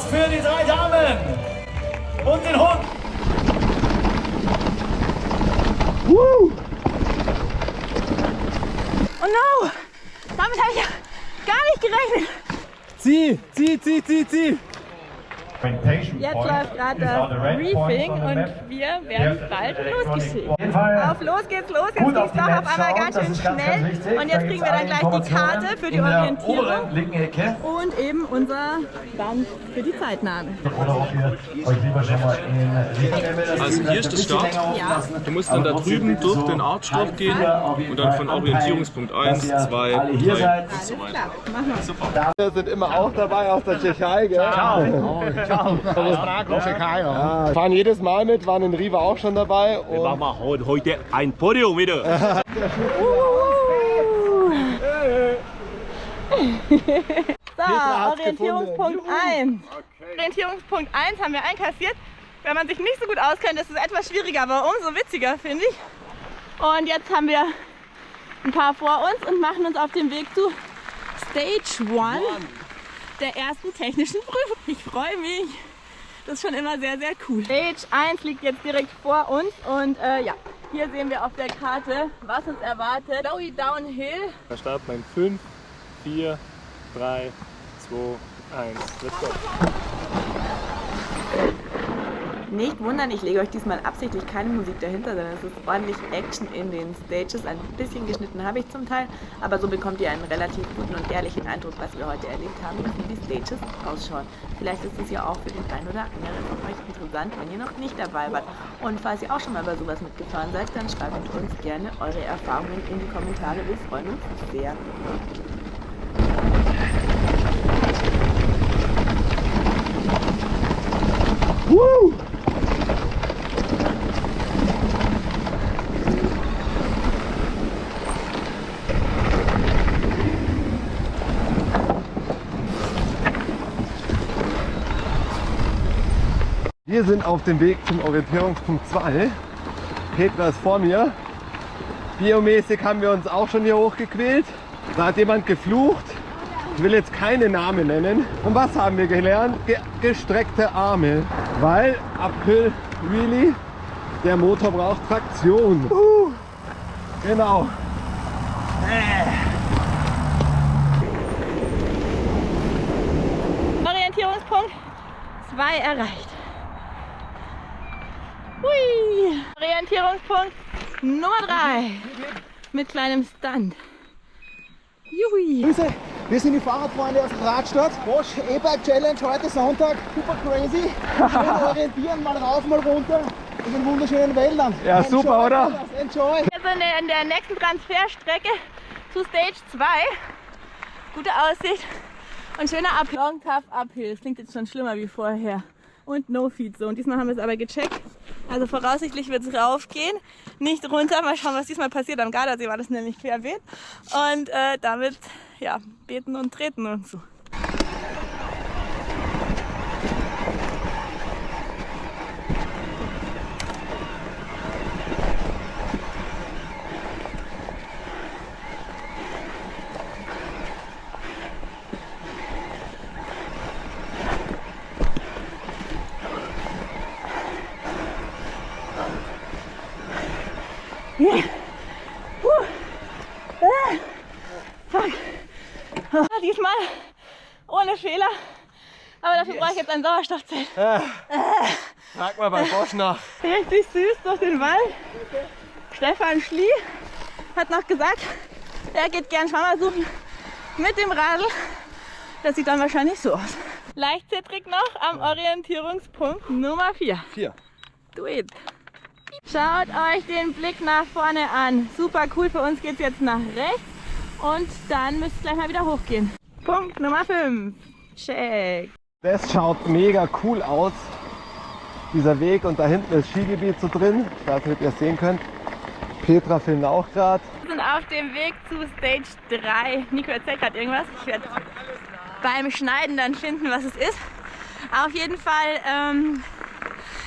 Applaus für die drei Damen und den Hund. Woo! Oh no! Damit habe ich ja gar nicht gerechnet. Zieh, zieh, zieh, zieh, zieh. Jetzt läuft gerade das Briefing und wir werden bald losgeschickt. Auf los geht's los, jetzt geht's doch auf einmal ganz schön schnell. Und jetzt kriegen wir dann gleich die Karte für die Orientierung und eben unser Band für die Zeitnahme. Also hier ist der Start. Ja. Du musst dann da drüben durch den Archloch gehen und dann von Orientierungspunkt 1, 2, 3 und so weiter. wir. Super. Wir sind immer auch dabei aus der Tschechei, gell? Ciao. Ja, fahren jedes Mal mit, waren in Riva auch schon dabei. Und Machen wir heute ein Podium wieder. So, Orientierungspunkt 1. Orientierungspunkt 1 haben wir einkassiert. Wenn man sich nicht so gut auskennt, ist es etwas schwieriger, aber umso witziger, finde ich. Und jetzt haben wir ein paar vor uns und machen uns auf den Weg zu Stage 1 der ersten technischen Prüfung. Ich freue mich. Das ist schon immer sehr, sehr cool. Stage 1 liegt jetzt direkt vor uns und äh, ja, hier sehen wir auf der Karte, was uns erwartet. Lowy Downhill. Da starten wir in 5, 4, 3, 2, 1. Let's go. Nicht wundern, ich lege euch diesmal absichtlich keine Musik dahinter, sondern es ist ordentlich Action in den Stages. Ein bisschen geschnitten habe ich zum Teil, aber so bekommt ihr einen relativ guten und ehrlichen Eindruck, was wir heute erlebt haben und wie die Stages ausschauen. Vielleicht ist es ja auch für den einen oder anderen von euch interessant, wenn ihr noch nicht dabei wart. Und falls ihr auch schon mal bei sowas mitgefahren seid, dann schreibt uns gerne eure Erfahrungen in die Kommentare. Wir freuen uns sehr. Woo! Wir sind auf dem Weg zum Orientierungspunkt 2. Petra ist vor mir. Biomäßig haben wir uns auch schon hier hochgequält. Da hat jemand geflucht. Ich will jetzt keine Namen nennen. Und was haben wir gelernt? Ge gestreckte Arme. Weil April really, der Motor braucht Traktion. Uh, genau. Orientierungspunkt 2 erreicht. Hui. Orientierungspunkt Nummer 3 mit kleinem Stunt. Juhui. Grüße, wir sind die Fahrradfreunde aus Radstadt. Bosch E-Bike Challenge heute Sonntag. Super crazy. Schön orientieren, mal rauf, mal runter. In den wunderschönen Wäldern. Ja, super, oder? Enjoy. Wir sind in der nächsten Transferstrecke zu Stage 2. Gute Aussicht und schöner Up Long Tough Uphill. Das klingt jetzt schon schlimmer wie vorher. Und No Feed Zone. Diesmal haben wir es aber gecheckt. Also voraussichtlich wird es raufgehen, nicht runter. Mal schauen, was diesmal passiert. Am Gardasee war das nämlich querbeet. Und äh, damit, ja, beten und treten und so. Ah, Diesmal ohne Fehler. Aber dafür brauche ich jetzt ein Sauerstoffzelt. Frag mal bei Bosch nach. Richtig süß durch den Wald. Stefan Schlie hat noch gesagt, er geht gern Schwammer suchen mit dem Radl. Das sieht dann wahrscheinlich so aus. Leicht zittrig noch am Orientierungspunkt Nummer 4. Vier. Do it. Schaut euch den Blick nach vorne an. Super cool. Für uns geht es jetzt nach rechts. Und dann müsst ihr gleich mal wieder hochgehen. Punkt Nummer 5. Check. Das schaut mega cool aus. Dieser Weg und da hinten ist Skigebiet so drin. Ich weiß nicht, ob ihr es sehen könnt. Petra filmt auch gerade. Wir sind auf dem Weg zu Stage 3. Nico erzählt gerade irgendwas. Ich werde beim Schneiden dann finden, was es ist. Auf jeden Fall ähm,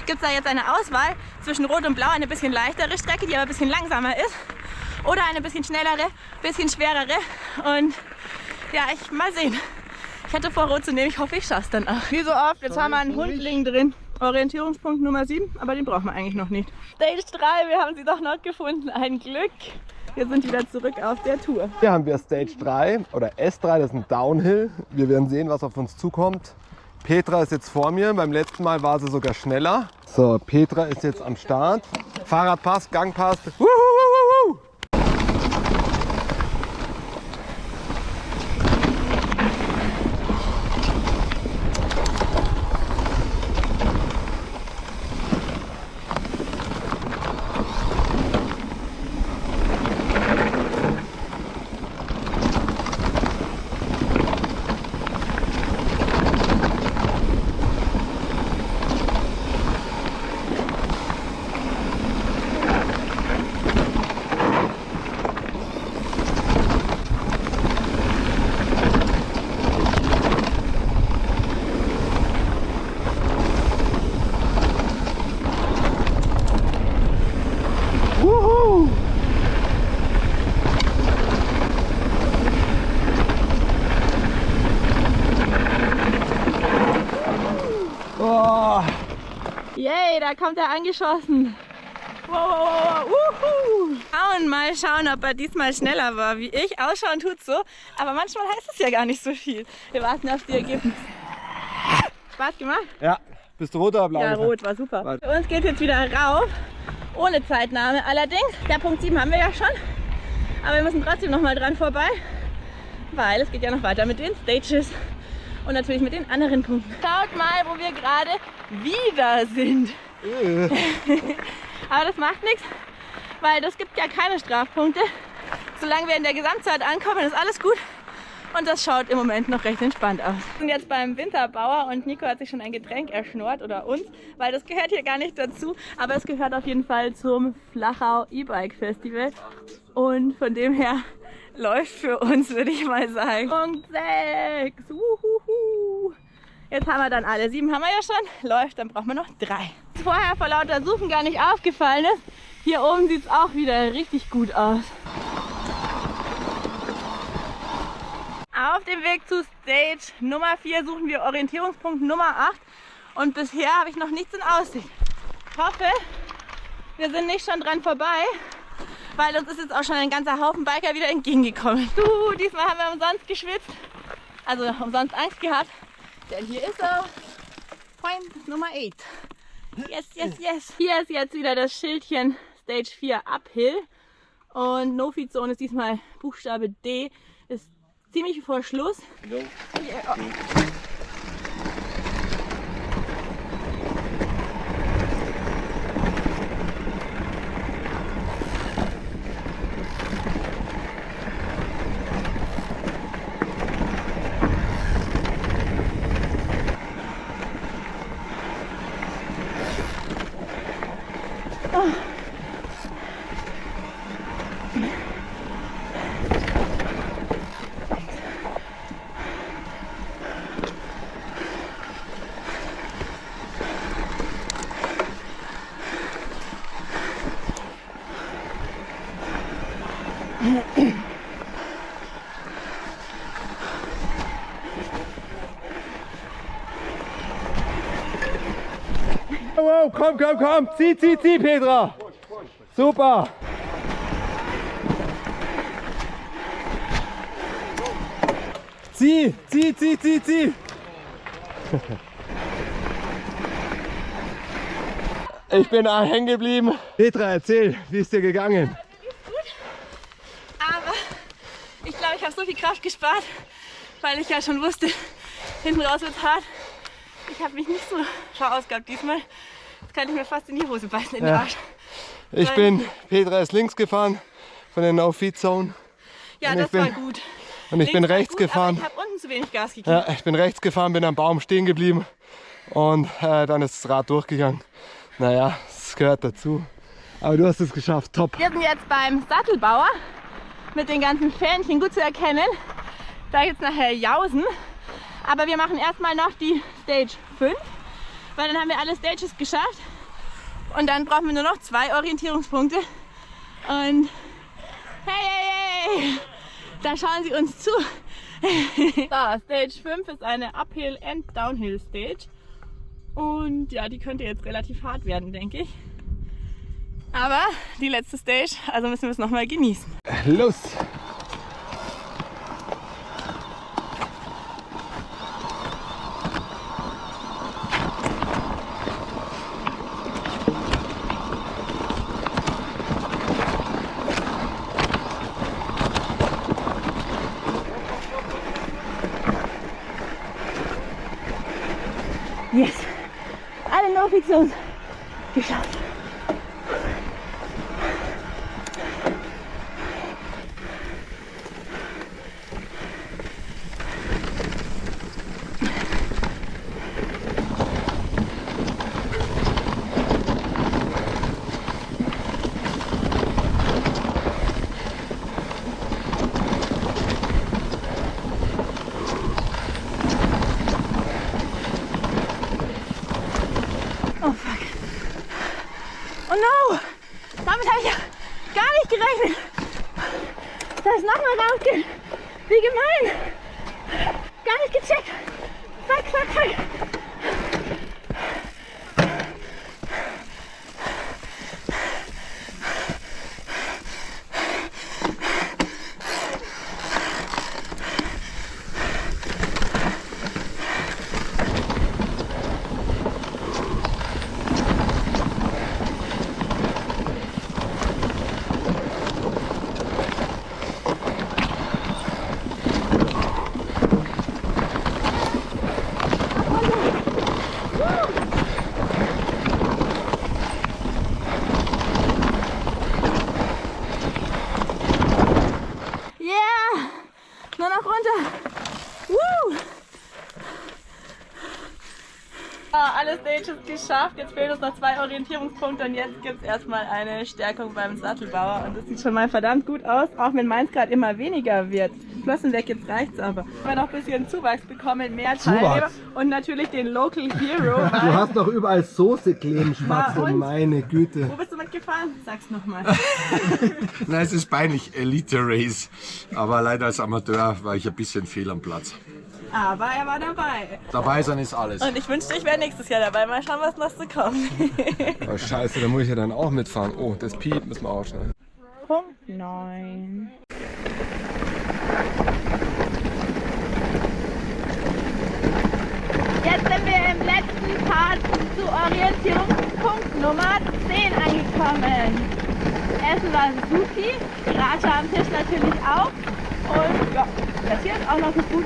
gibt es da jetzt eine Auswahl zwischen Rot und Blau, eine bisschen leichtere Strecke, die aber ein bisschen langsamer ist. Oder eine bisschen schnellere, bisschen schwerere. Und ja, ich mal sehen. Ich hatte vor, rot zu nehmen. Ich hoffe, ich schaff's dann auch. Wie so oft, jetzt haben wir einen Hundling drin. Orientierungspunkt Nummer 7, aber den brauchen wir eigentlich noch nicht. Stage 3, wir haben sie doch noch gefunden. Ein Glück. Wir sind wieder zurück auf der Tour. Hier haben wir Stage 3 oder S3, das ist ein Downhill. Wir werden sehen, was auf uns zukommt. Petra ist jetzt vor mir. Beim letzten Mal war sie sogar schneller. So, Petra ist jetzt am Start. Fahrrad passt, Gang passt. Wuhu, wuhu. Wuhu. Oh. Yay, da kommt er angeschossen. Wow, wow, wow, wow. Schauen, mal schauen, ob er diesmal schneller war wie ich. Ausschauen tut so, aber manchmal heißt es ja gar nicht so viel. Wir warten auf die Ergebnisse. Spaß gemacht? Ja, bist du rot oder blau? Ja, rot war super. Warte. Für uns geht jetzt wieder rauf, ohne Zeitnahme allerdings. Der Punkt 7 haben wir ja schon, aber wir müssen trotzdem noch mal dran vorbei, weil es geht ja noch weiter mit den Stages und natürlich mit den anderen Punkten. Schaut mal, wo wir gerade wieder sind. aber das macht nichts, weil das gibt ja keine Strafpunkte. Solange wir in der Gesamtzeit ankommen, ist alles gut. Und das schaut im Moment noch recht entspannt aus. Wir sind jetzt beim Winterbauer und Nico hat sich schon ein Getränk erschnort oder uns, weil das gehört hier gar nicht dazu. Aber es gehört auf jeden Fall zum Flachau E-Bike Festival. Und von dem her läuft für uns, würde ich mal sagen. Punkt 6. Uhuhu. Jetzt haben wir dann alle. Sieben haben wir ja schon. Läuft, dann brauchen wir noch drei. Vorher vor lauter Suchen gar nicht aufgefallen ist, hier oben sieht es auch wieder richtig gut aus. Auf dem Weg zu Stage Nummer 4 suchen wir Orientierungspunkt Nummer 8 und bisher habe ich noch nichts in Aussicht. Ich hoffe, wir sind nicht schon dran vorbei, weil uns ist jetzt auch schon ein ganzer Haufen Biker wieder entgegengekommen. Du, diesmal haben wir umsonst geschwitzt, also umsonst Angst gehabt, denn hier ist er. Point Nummer 8. Yes, yes, yes. Hier ist jetzt wieder das Schildchen Stage 4 Uphill und No-Feed-Zone ist diesmal Buchstabe D, ist ziemlich vor Schluss. Ja. Wow, komm, komm, komm. Zieh, zieh, zieh, Petra. Super. Zieh, zieh, zieh, zieh, zieh. Ich bin da hängen geblieben. Petra, erzähl, wie ist dir gegangen? Aber ich glaube, ich habe so viel Kraft gespart, weil ich ja schon wusste, hinten raus wird hart. Ich habe mich nicht so verausgabt diesmal. Jetzt kann ich mir fast in die Hose beißen, in den Ja. Arsch. Ich Weil- bin, Petra ist links gefahren von der No-Feed-Zone Ja, das bin war gut. und ich bin Links war rechts gut, gefahren. Ich habe unten zu wenig Gas gegeben. Ja, ich bin rechts gefahren, bin am Baum stehen geblieben und äh, dann ist das Rad durchgegangen. Naja, es gehört dazu. Aber du hast es geschafft, top. Wir sind jetzt beim Sattelbauer mit den ganzen Fähnchen gut zu erkennen. Da gibt es nachher Jausen. Aber wir machen erstmal noch die Stage 5, weil dann haben wir alle Stages geschafft. Und dann brauchen wir nur noch zwei Orientierungspunkte. Und hey, hey, hey, da schauen sie uns zu. So, Stage 5 ist eine Uphill and Downhill Stage. Und ja, die könnte jetzt relativ hart werden, denke ich. Aber die letzte Stage, also müssen wir es nochmal genießen. Los! Yes! Alle No-Fixons geschafft. Oh fuck. Oh no! Damit habe ich ja gar nicht gerechnet. Dass es nochmal rausgeht. Wie gemein. Gar nicht gecheckt. Fuck, fuck, fuck. Yeah! Nur noch runter. Woo! Ah, alle Stages geschafft. Jetzt fehlen uns noch zwei Orientierungspunkte und jetzt gibt es erstmal eine Stärkung beim Sattelbauer. Und das sieht schon mal verdammt gut aus, auch wenn meins gerade immer weniger wird. Flossen weg, jetzt reicht's aber. Wir haben noch ein bisschen Zuwachs bekommen, mehr Teilnehmer und natürlich den Local Hero. Du hast doch überall Soße kleben, Na Spatzel, und? meine Güte. Wo bist du mitgefahren? Sag's nochmal. Nein, es ist peinlich, Elite Race. Aber leider als Amateur war ich ein bisschen fehl am Platz. Aber er war dabei. Dabei sein ist alles. Und ich wünschte, ich wäre nächstes Jahr dabei. Mal schauen, was noch so kommt. Oh scheiße, da muss ich ja dann auch mitfahren. Oh, das Piep müssen wir ausschneiden. Punkt 9. Jetzt sind wir im letzten Part zu Orientierungspunkt Nummer 10 angekommen. Essen war Sushi, Raja am Tisch natürlich auch. Und ja, das hier ist auch noch so gut.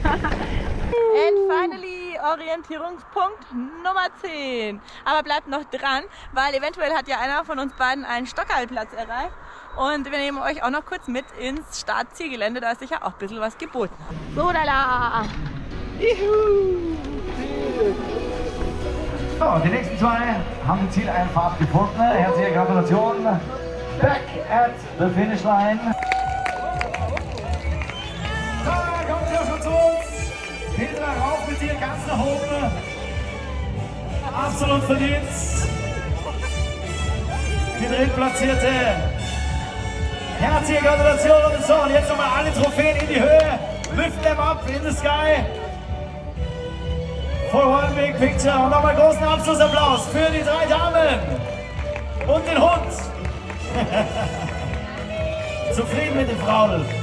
And finally Orientierungspunkt Nummer 10. Aber bleibt noch dran, weil eventuell hat ja einer von uns beiden einen Stockhaltplatz erreicht. Und wir nehmen euch auch noch kurz mit ins Startzielgelände, da ist sicher auch ein bisschen was geboten. So, da la. So, die nächsten zwei haben die Zieleinfahrt gefunden. Herzliche Gratulation. Back at the finish line. Oben. Absolut verdient. Die drittplatzierte. Herzliche Gratulation. So, und jetzt nochmal alle Trophäen in die Höhe. Lift them up in the sky. For big picture. Und nochmal großen Abschlussapplaus für die drei Damen. Und den Hund. Zufrieden mit den Frauen.